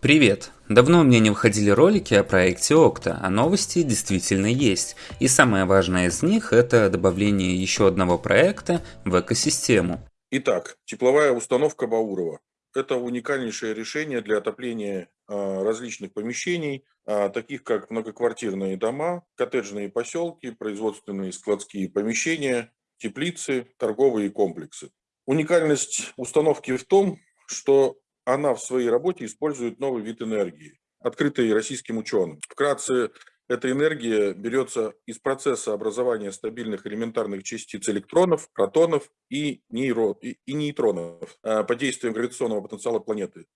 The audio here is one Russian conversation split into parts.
Привет! Давно у меня не выходили ролики о проекте Okta, а новости действительно есть. И самое важное из них это добавление еще одного проекта в экосистему. Итак, тепловая установка Баурова. Это уникальнейшее решение для отопления а, различных помещений, а, таких как многоквартирные дома, коттеджные поселки, производственные складские помещения, теплицы, торговые комплексы. Уникальность установки в том, что она в своей работе использует новый вид энергии, открытый российским ученым. Вкратце, эта энергия берется из процесса образования стабильных элементарных частиц электронов, протонов и, нейро, и, и нейтронов а, под действием гравитационного потенциала планеты.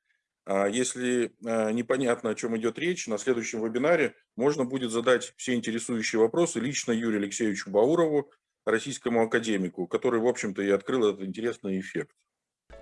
А если а, непонятно, о чем идет речь, на следующем вебинаре можно будет задать все интересующие вопросы лично Юрию Алексеевичу Баурову, российскому академику, который, в общем-то, и открыл этот интересный эффект.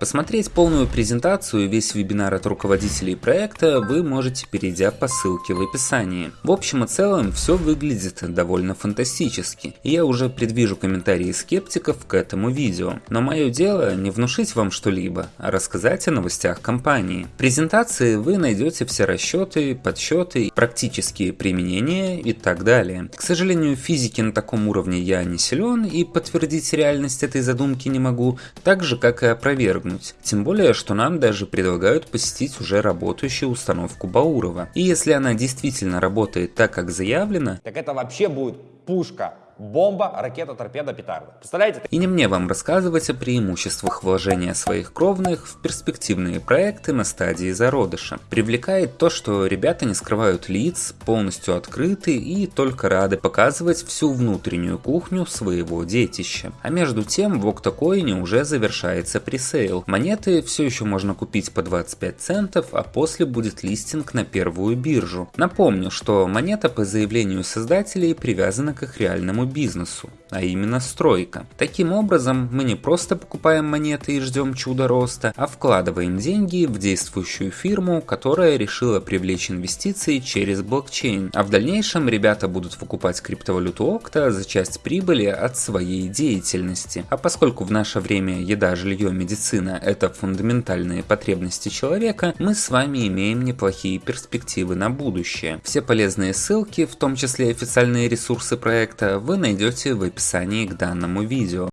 Посмотреть полную презентацию и весь вебинар от руководителей проекта вы можете, перейдя по ссылке в описании. В общем и целом, все выглядит довольно фантастически, и я уже предвижу комментарии скептиков к этому видео. Но мое дело не внушить вам что-либо, а рассказать о новостях компании. В презентации вы найдете все расчеты, подсчеты, практические применения и так далее. К сожалению, физики на таком уровне я не силен и подтвердить реальность этой задумки не могу, так же как и опровергнуть свергнуть. Тем более, что нам даже предлагают посетить уже работающую установку Баурова. И если она действительно работает так, как заявлено, так это вообще будет пушка Бомба, ракета, торпеда, петарда. Представляете? И не мне вам рассказывать о преимуществах вложения своих кровных в перспективные проекты на стадии зародыша. Привлекает то, что ребята не скрывают лиц, полностью открыты и только рады показывать всю внутреннюю кухню своего детища. А между тем в Octocoin уже завершается пресейл. Монеты все еще можно купить по 25 центов, а после будет листинг на первую биржу. Напомню, что монета по заявлению создателей привязана к их реальному бизнесу, а именно стройка. Таким образом, мы не просто покупаем монеты и ждем чуда роста, а вкладываем деньги в действующую фирму, которая решила привлечь инвестиции через блокчейн. А в дальнейшем ребята будут выкупать криптовалюту Окта за часть прибыли от своей деятельности. А поскольку в наше время еда, жилье, медицина – это фундаментальные потребности человека, мы с вами имеем неплохие перспективы на будущее. Все полезные ссылки, в том числе официальные ресурсы проекта, вы найдете в описании к данному видео.